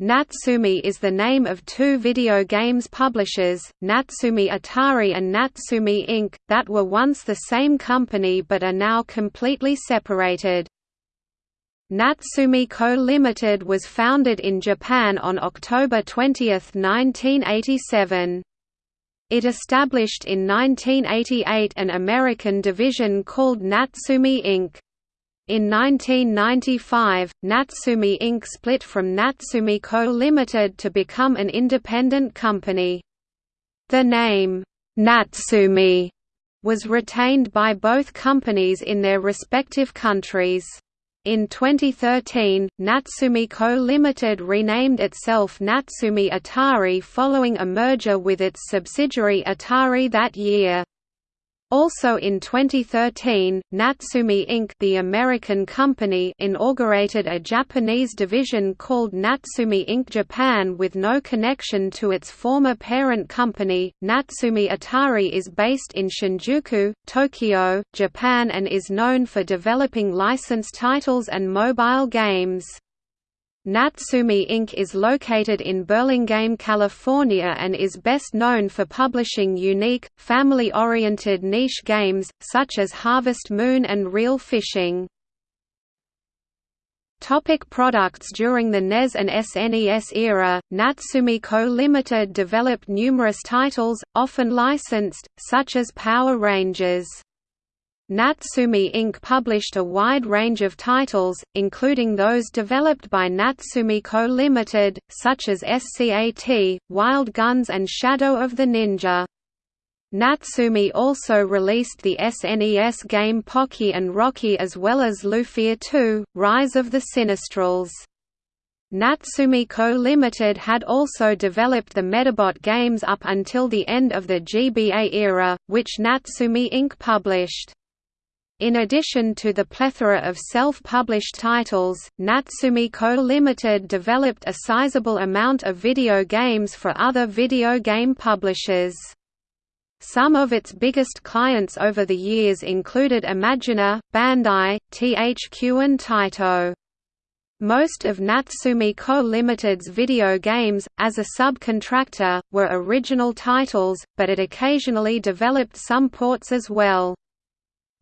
Natsume is the name of two video games publishers, Natsume Atari and Natsume Inc., that were once the same company but are now completely separated. Natsume Co. Limited was founded in Japan on October 20, 1987. It established in 1988 an American division called Natsume Inc. In 1995, Natsume Inc. split from Natsume Co. Limited to become an independent company. The name, Natsume, was retained by both companies in their respective countries. In 2013, Natsume Co. Limited renamed itself Natsume Atari following a merger with its subsidiary Atari that year. Also in 2013, Natsume Inc. the American company inaugurated a Japanese division called Natsume Inc. Japan with no connection to its former parent company. Natsume Atari is based in Shinjuku, Tokyo, Japan and is known for developing licensed titles and mobile games. Natsume Inc. is located in Burlingame, California and is best known for publishing unique, family-oriented niche games, such as Harvest Moon and Reel Fishing. Topic products During the NES and SNES era, Natsume Co. Limited developed numerous titles, often licensed, such as Power Rangers. Natsume Inc. published a wide range of titles, including those developed by Natsume Co. Limited, such as SCAT, Wild Guns and Shadow of the Ninja. Natsume also released the SNES game Pocky and Rocky as well as Lufia 2, Rise of the Sinistrals. Natsume Co. Limited had also developed the Medabot games up until the end of the GBA era, which Natsume Inc. published. In addition to the plethora of self-published titles, Natsume Co. Limited developed a sizable amount of video games for other video game publishers. Some of its biggest clients over the years included Imagineer, Bandai, THQ and Taito. Most of Natsume Co. Limited's video games, as a subcontractor, were original titles, but it occasionally developed some ports as well.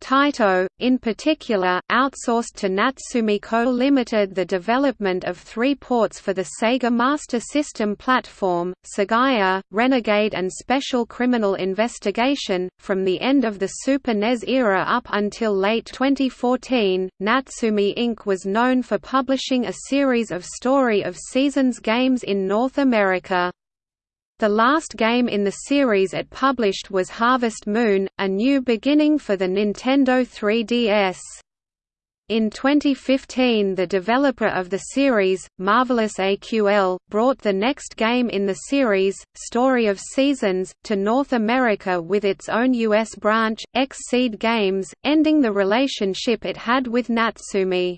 Taito, in particular, outsourced to Natsume Co. Limited the development of three ports for the Sega Master System platform, Sagaia, Renegade and Special Criminal Investigation. From the end of the Super NES era up until late 2014, Natsume Inc. was known for publishing a series of Story of Seasons games in North America. The last game in the series it published was Harvest Moon, a new beginning for the Nintendo 3DS. In 2015 the developer of the series, Marvelous AQL, brought the next game in the series, Story of Seasons, to North America with its own US branch, XSEED Games, ending the relationship it had with Natsume.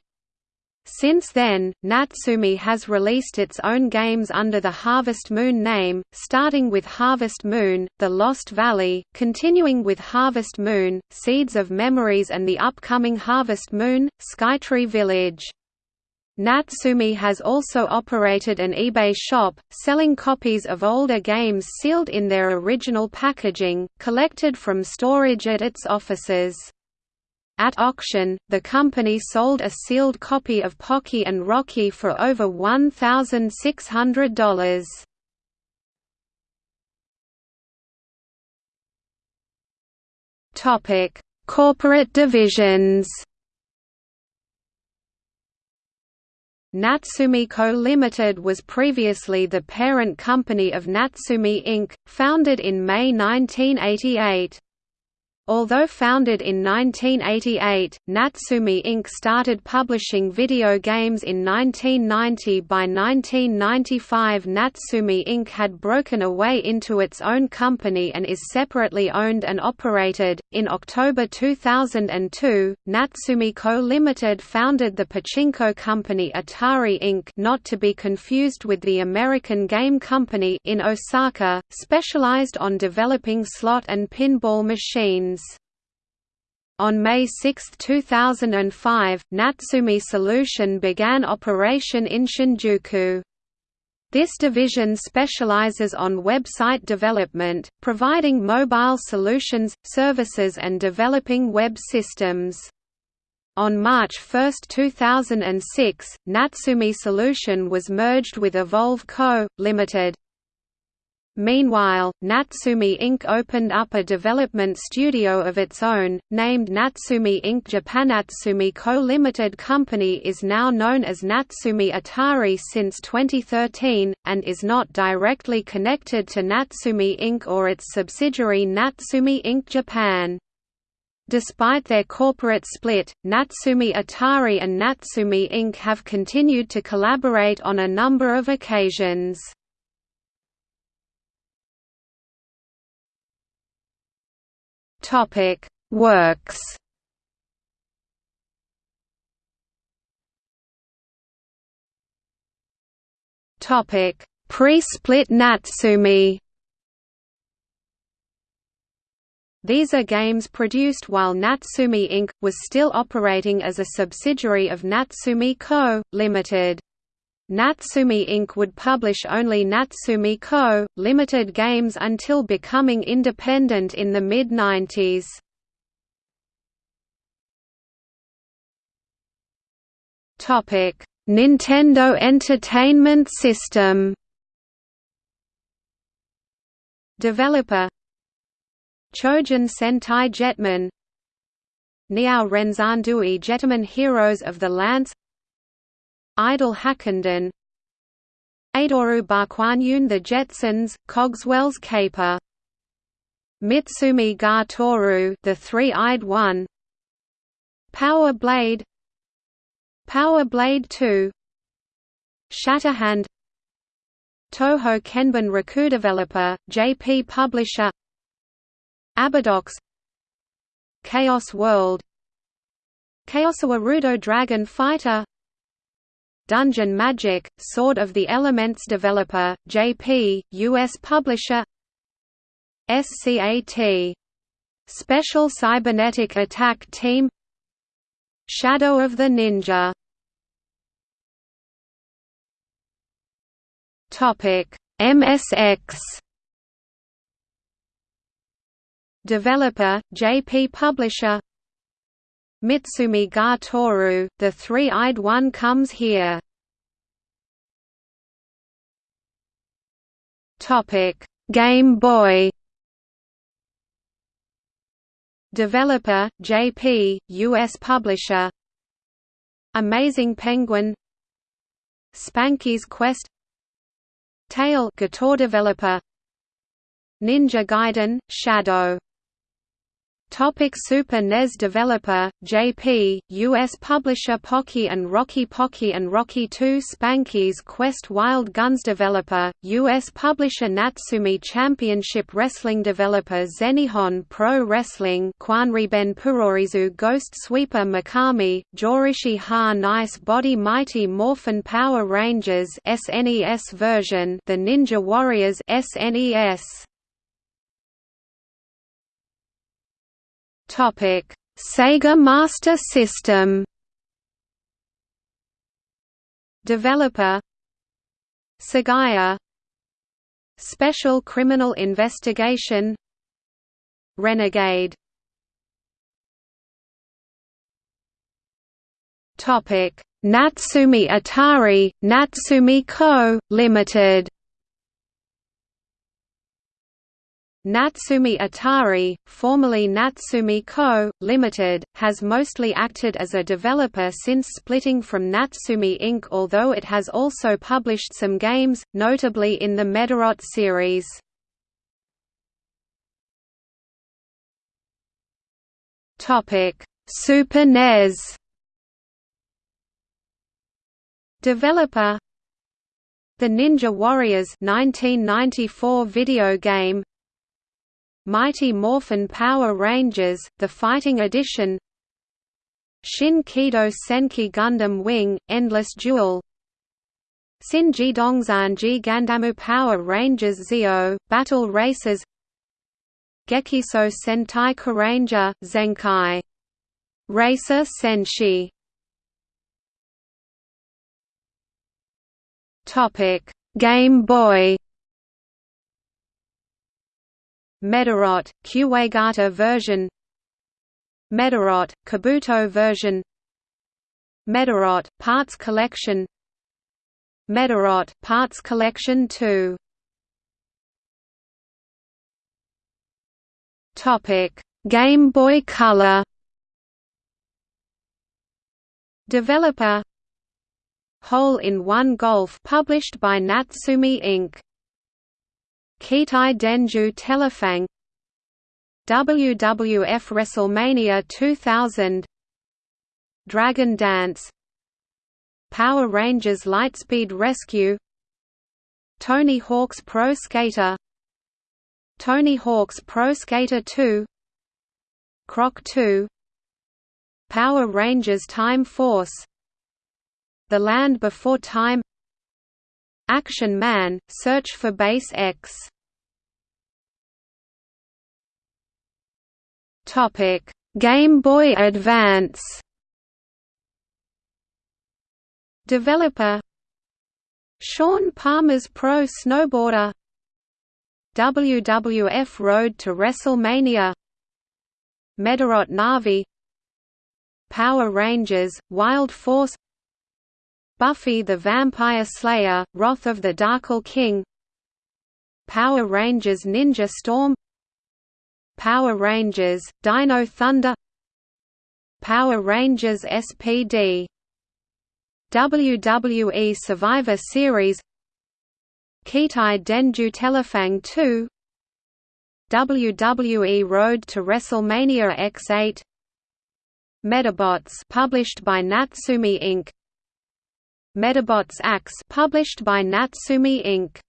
Since then, Natsume has released its own games under the Harvest Moon name, starting with Harvest Moon, The Lost Valley, continuing with Harvest Moon, Seeds of Memories and the upcoming Harvest Moon, Skytree Village. Natsume has also operated an eBay shop, selling copies of older games sealed in their original packaging, collected from storage at its offices. At auction, the company sold a sealed copy of Pocky and Rocky for over $1,600. Topic: Corporate divisions. Natsume Co. Limited was previously the parent company of Natsume Inc., founded in May 1988. Although founded in 1988, Natsume Inc. started publishing video games in 1990. By 1995, Natsume Inc. had broken away into its own company and is separately owned and operated. In October 2002, Natsume Co. Limited founded the pachinko company Atari Inc. not to be confused with the American game company in Osaka, specialized on developing slot and pinball machines. On May 6, 2005, Natsume Solution began operation in Shinjuku. This division specializes on website development, providing mobile solutions, services and developing web systems. On March 1, 2006, Natsume Solution was merged with Evolve Co., Ltd. Meanwhile, Natsume Inc. opened up a development studio of its own, named Natsume Inc. Japanatsumi Co. Limited company is now known as Natsume Atari since 2013, and is not directly connected to Natsume Inc. or its subsidiary Natsume Inc. Japan. Despite their corporate split, Natsume Atari and Natsume Inc. have continued to collaborate on a number of occasions. Topic Works Topic Pre-split Natsume These are games produced while Natsume Inc. was still operating as a subsidiary of Natsume Co., Ltd. Natsume Inc. would publish only Natsume Co., Limited games until becoming independent in the mid-90s. Nintendo Entertainment System Developer Chojin Sentai Jetman Niao Renzandui Jetman Heroes of the Lance Idol Hakkenden Eidoru Bakuanyun The Jetsons, Cogswell's Caper. Mitsumi ga Toru The Three-Eyed One. Power Blade. Power Blade 2 Shatterhand. Toho Kenban Raku developer, JP publisher. Abadox. Chaos World. Chaosawa Rudo Dragon Fighter Dungeon Magic, Sword of the Elements developer, JP, U.S. publisher SCAT. Special Cybernetic Attack Team Shadow of the Ninja MSX Developer, JP Publisher Mitsumi ga Toru, the three-eyed one comes here. Topic: Game Boy. Developer: JP, US publisher. Amazing Penguin. Spanky's Quest. Tail 'Gator developer. Ninja Gaiden: Shadow Topic Super NES developer, JP, U.S. publisher Pocky and Rocky Pocky and Rocky 2 Spanky's Quest Wild Guns developer, U.S. publisher Natsume Championship Wrestling developer Zenihon Pro Wrestling Kwanriben Purorizu Ghost Sweeper Mikami, Jorishi Ha Nice Body Mighty Morphin Power Rangers SNES version The Ninja Warriors SNES Topic: Sega Master System. Developer. Sagaia Special Criminal Investigation. Renegade. Topic. Natsume Atari, Natsume Co., Limited Natsume Atari, formerly Natsume Co., Ltd., has mostly acted as a developer since splitting from Natsume Inc. although it has also published some games, notably in the Medarot series. Super NES Developer The Ninja Warriors 1994 video game Mighty Morphin Power Rangers, the Fighting Edition Shin Kido Senki Gundam Wing, Endless Duel Shinji Dongzanji Gandamu Power Rangers Zeo, Battle Racers Gekiso Sentai Kyuranger, Zenkai. Racer Senshi Game Boy Medarot, Kuwagata version. Medarot, Kabuto version. Medarot, Parts Collection. Medarot, Parts Collection 2 Topic: Game Boy Color. Developer. Hole-in-One Golf published by Natsume Inc. Keitai Denju Telefang WWF WrestleMania 2000 Dragon Dance. Power Rangers Lightspeed Rescue. Tony Hawk's Pro Skater. Tony Hawk's Pro Skater 2 Croc 2 Power Rangers Time Force. The Land Before Time Action Man, Search for Base X. Game Boy Advance. Developer. Shaun Palmer's Pro Snowboarder. WWF Road to WrestleMania. Medarot Navi. Power Rangers, Wild Force Buffy the Vampire Slayer, Wrath of the Darkhul King Power Rangers Ninja Storm Power Rangers, Dino Thunder Power Rangers SPD WWE Survivor Series Keitai Denju Telefang 2 WWE Road to WrestleMania X8 Medabots published by Natsume Inc. Medabots Axe published by Natsume Inc.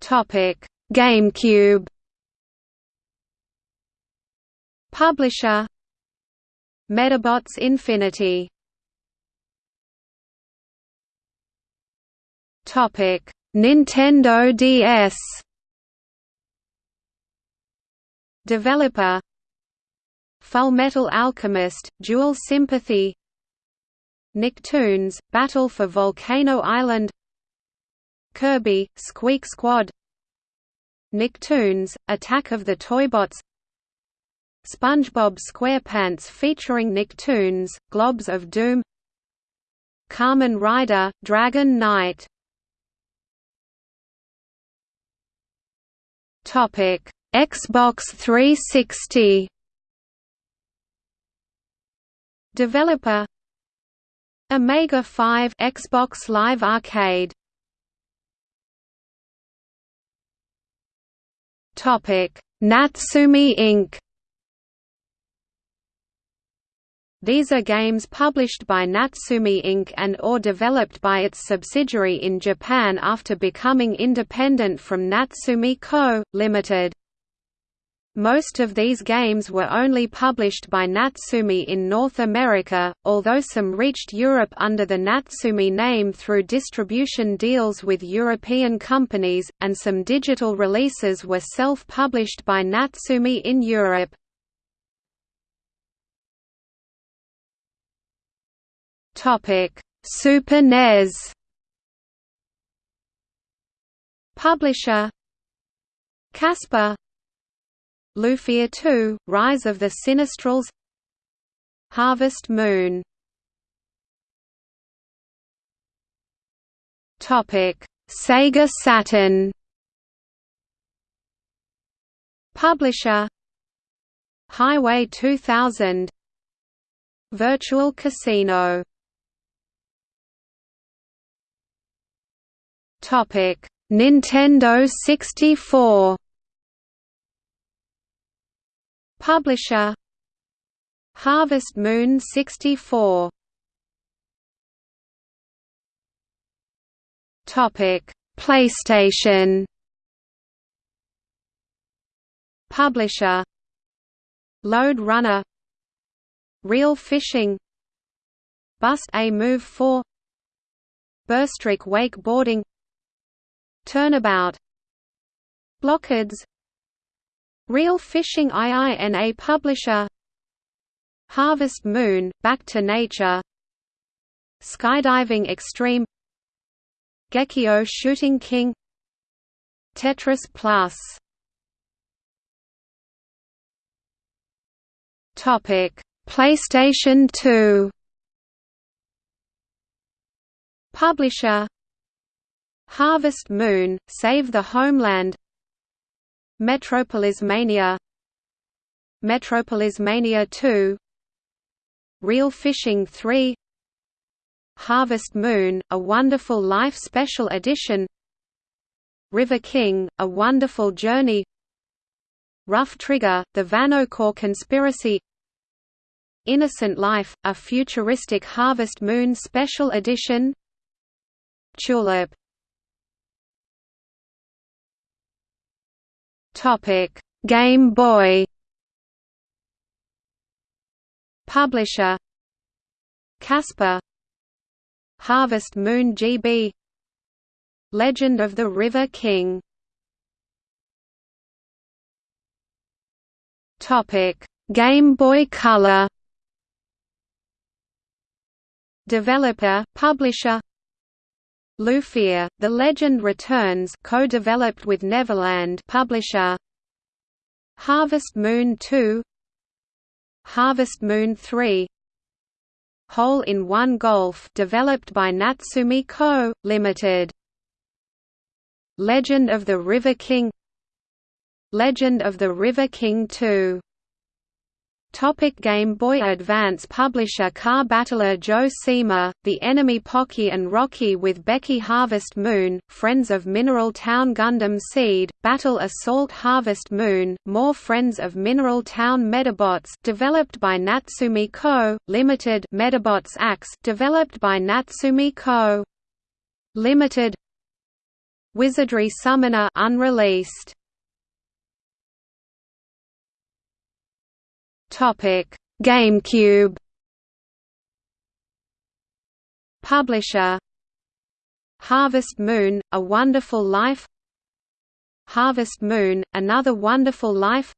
Topic: GameCube. Publisher Medabots Infinity. Topic: Nintendo DS. Developer Fullmetal Alchemist, Dual Sympathy Nicktoons, Battle for Volcano Island Kirby, Squeak Squad Nicktoons, Attack of the Toybots SpongeBob SquarePants featuring Nicktoons, Globs of Doom Kamen Rider, Dragon Knight. Xbox 360 Developer Omega 5 Xbox Live Arcade Topic Natsume Inc. These are games published by Natsume Inc. and or developed by its subsidiary in Japan after becoming independent from Natsume Co., Ltd. Most of these games were only published by Natsume in North America, although some reached Europe under the Natsume name through distribution deals with European companies, and some digital releases were self-published by Natsume in Europe. Super NES Publisher Casper Lufia 2, Rise of the Sinistrals Harvest Moon. Topic. Sega Saturn. Publisher. Highway 2000 Virtual Casino. Topic. Nintendo 64 Publisher Harvest Moon 64 Topic PlayStation. Publisher Lode Runner. Reel Fishing. Bust A Move 4 Burstrick Wakeboarding. Turnabout. Blockades Reel Fishing IINA publisher. Harvest Moon, Back to Nature. Skydiving Extreme. Gekio Shooting King. Tetris Plus. PlayStation 2 Publisher. Harvest Moon, Save the Homeland Metropolis Mania. Metropolis Mania 2 Reel Fishing 3 Harvest Moon, A Wonderful Life Special Edition. River King, A Wonderful Journey. Rough Trigger, The Vanokhor Conspiracy. Innocent Life, A Futuristic Harvest Moon Special Edition. Tulip Topic: Game Boy. Publisher: Casper. Harvest Moon GB. Legend of the River King. Topic: Game Boy Color. Developer, publisher Lufia, The Legend Returns co-developed with Neverland publisher. Harvest Moon 2 Harvest Moon 3 Hole-in-One Golf developed by Natsume Co., Limited. Legend of the River King. Legend of the River King 2 Topic Game Boy Advance Publisher Car Battler Joe Seamer, The Enemy Pocky and Rocky with Becky Harvest Moon, Friends of Mineral Town Gundam Seed, Battle Assault Harvest Moon, More Friends of Mineral Town Medabots developed by Natsume Co., Limited Medabots Axe developed by Natsume Co. Limited Wizardry Summoner unreleased Topic: GameCube. Publisher: Harvest Moon: A Wonderful Life. Harvest Moon: Another Wonderful Life.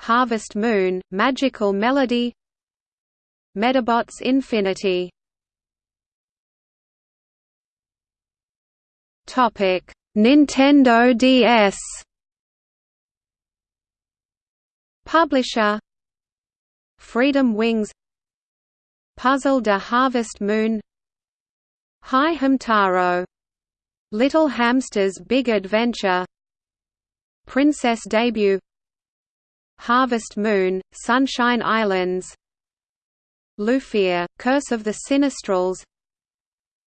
Harvest Moon: Magical Melody. Medabots Infinity. Topic: Nintendo DS. Publisher. Freedom Wings. Puzzle de Harvest Moon. Hi Hamtaro Little Hamster's Big Adventure. Princess Debut. Harvest Moon, Sunshine Islands. Lufia, Curse of the Sinistrals.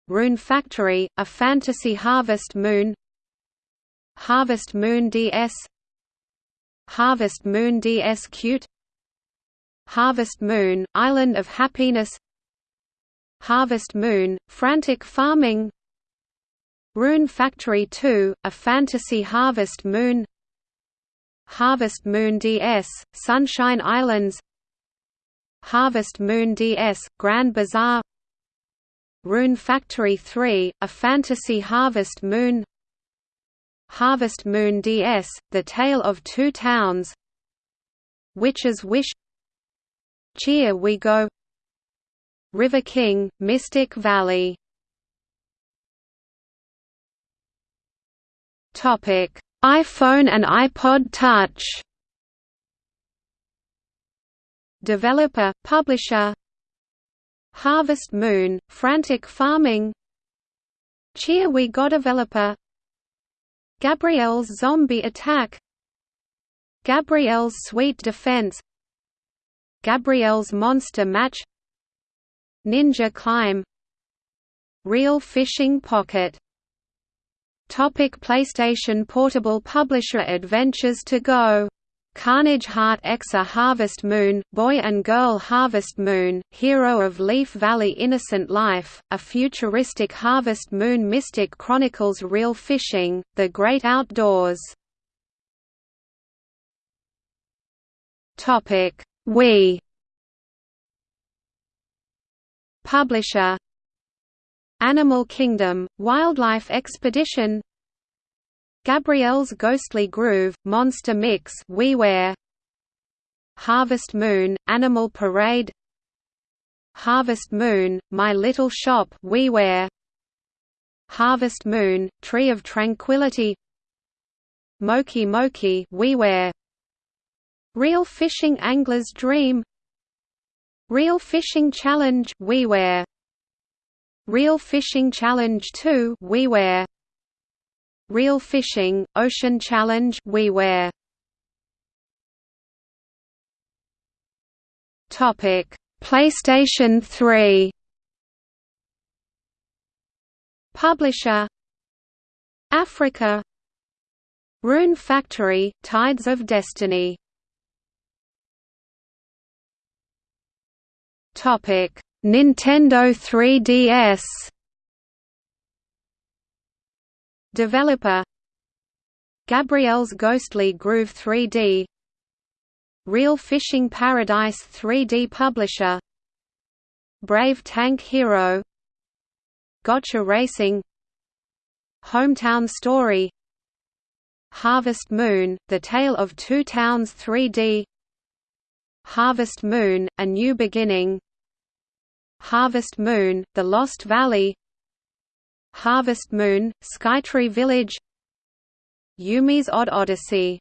Rune Factory, A Fantasy Harvest Moon. Harvest Moon DS Harvest Moon DS Cute. Harvest Moon, Island of Happiness. Harvest Moon, Frantic Farming. Rune Factory 2, A Fantasy Harvest Moon. Harvest Moon DS, Sunshine Islands. Harvest Moon DS, Grand Bazaar. Rune Factory 3, A Fantasy Harvest Moon Harvest Moon DS, The Tale of Two Towns Witch's Wish Cheer We Go River King, Mystic Valley Topic: iPhone and iPod Touch. Developer, publisher. Harvest Moon, Frantic Farming. Cheer We Go developer. Gabrielle's Zombie Attack. Gabrielle's Sweet Defense. Gabrielle's Monster Match. Ninja Climb. Reel Fishing Pocket Topic PlayStation Portable Publisher Adventures to Go Carnage Heart Exa Harvest Moon, Boy and Girl Harvest Moon, Hero of Leaf Valley Innocent Life, A Futuristic Harvest Moon Mystic Chronicles Reel Fishing, The Great Outdoors. We. Publisher. Animal Kingdom, Wildlife Expedition Gabrielle's Ghostly Groove, Monster Mix WiiWare Harvest Moon, Animal Parade. Harvest Moon, My Little Shop WiiWare Harvest Moon, Tree of Tranquility. Moki Moki WiiWare Reel Fishing Angler's Dream. Reel Fishing Challenge WiiWare Reel Fishing Challenge 2 WiiWare Reel Fishing Ocean Challenge WiiWare Topic. PlayStation 3 Publisher. Africa. Rune Factory, Tides of Destiny. Topic. Nintendo 3DS Developer Gabrielle's Ghostly Groove 3D Reel Fishing Paradise 3D Publisher Brave Tank Hero Gotcha Racing Hometown Story Harvest Moon, The Tale of Two Towns 3D Harvest Moon, A New Beginning Harvest Moon, The Lost Valley Harvest Moon, Skytree Village Yumi's Odd Odyssey